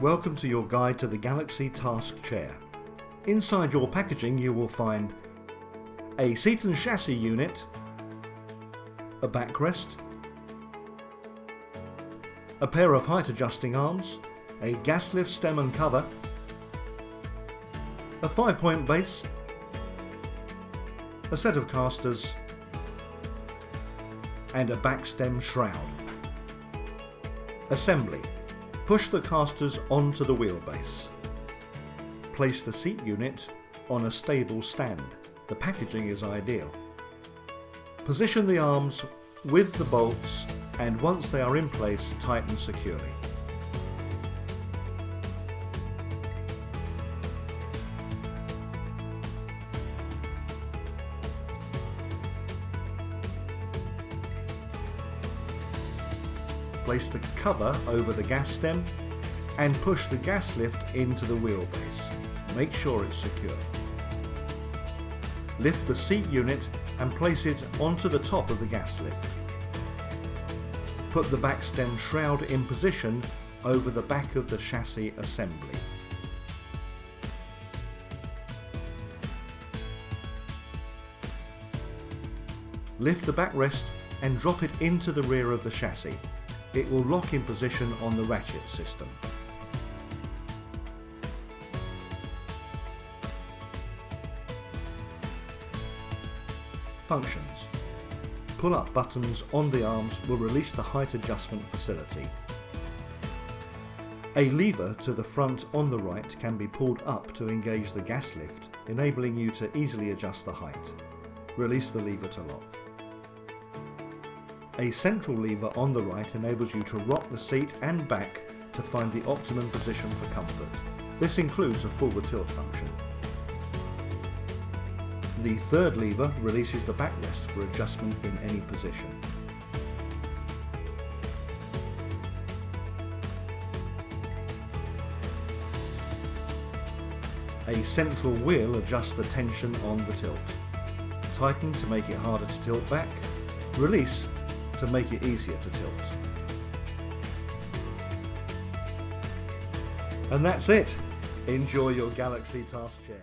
Welcome to your guide to the Galaxy Task Chair. Inside your packaging you will find a seat and chassis unit, a backrest, a pair of height adjusting arms, a gas lift stem and cover, a 5 point base, a set of casters and a back stem shroud. Assembly. Push the casters onto the wheelbase. Place the seat unit on a stable stand. The packaging is ideal. Position the arms with the bolts and once they are in place tighten securely. Place the cover over the gas stem and push the gas lift into the wheelbase. Make sure it's secure. Lift the seat unit and place it onto the top of the gas lift. Put the back stem shroud in position over the back of the chassis assembly. Lift the backrest and drop it into the rear of the chassis. It will lock in position on the ratchet system. Functions Pull-up buttons on the arms will release the height adjustment facility. A lever to the front on the right can be pulled up to engage the gas lift, enabling you to easily adjust the height. Release the lever to lock. A central lever on the right enables you to rock the seat and back to find the optimum position for comfort. This includes a forward tilt function. The third lever releases the backrest for adjustment in any position. A central wheel adjusts the tension on the tilt. Tighten to make it harder to tilt back. Release to make it easier to tilt. And that's it. Enjoy your Galaxy Task Chair.